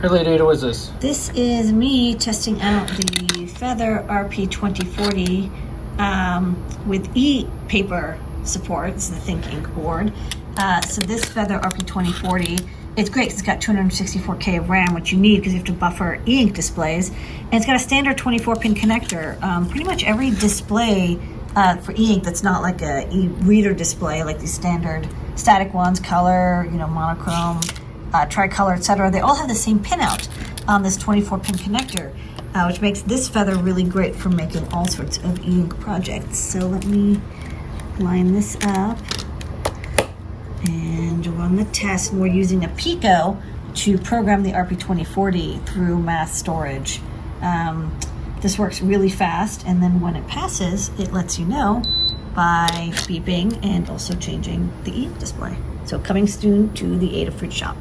Hey, Lady Ada, what's this? This is me testing out the Feather RP2040 um, with e-paper support. Is the ThinkInk board. Uh, so this Feather RP2040, it's great because it's got 264K of RAM, which you need because you have to buffer e-ink displays. And it's got a standard 24-pin connector. Um, pretty much every display uh, for e-ink that's not like a e-reader display, like these standard static ones, color, you know, monochrome, uh, tricolor, etc. They all have the same pinout on this 24-pin connector, uh, which makes this feather really great for making all sorts of e-ink projects. So let me line this up and run the test. And we're using a Pico to program the RP2040 through mass storage. Um, this works really fast, and then when it passes, it lets you know by beeping and also changing the e display. So coming soon to the Adafruit shop.